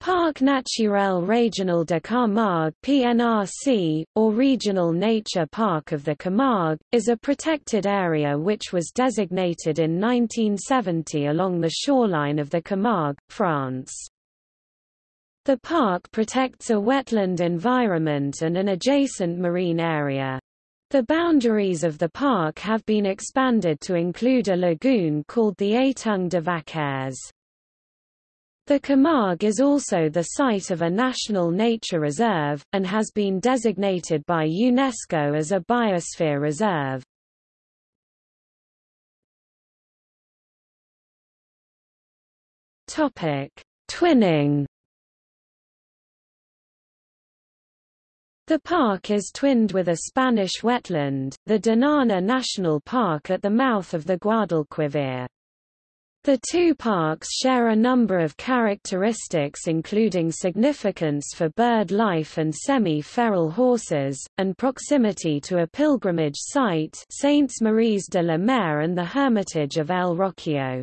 Parc Naturel Régional de Camargue PNRC, or Regional Nature Park of the Camargue, is a protected area which was designated in 1970 along the shoreline of the Camargue, France. The park protects a wetland environment and an adjacent marine area. The boundaries of the park have been expanded to include a lagoon called the Étang de Vaccarès. The Camargue is also the site of a national nature reserve, and has been designated by UNESCO as a biosphere reserve. Twinning The park is twinned with a Spanish wetland, the Doñana National Park at the mouth of the Guadalquivir. The two parks share a number of characteristics including significance for bird life and semi-feral horses, and proximity to a pilgrimage site Saintes Maries de la Mer and the Hermitage of El Rocío.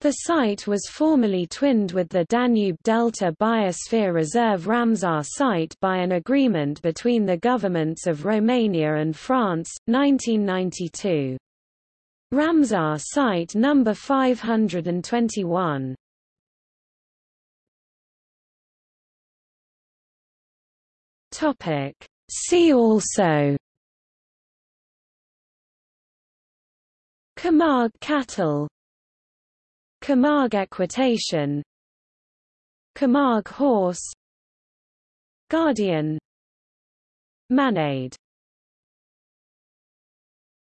The site was formerly twinned with the Danube Delta Biosphere Reserve Ramsar site by an agreement between the governments of Romania and France, 1992. Ramsar Site number 521. Topic. See also. Camargue cattle. Camargue equitation. Camargue horse. Gardian. Manade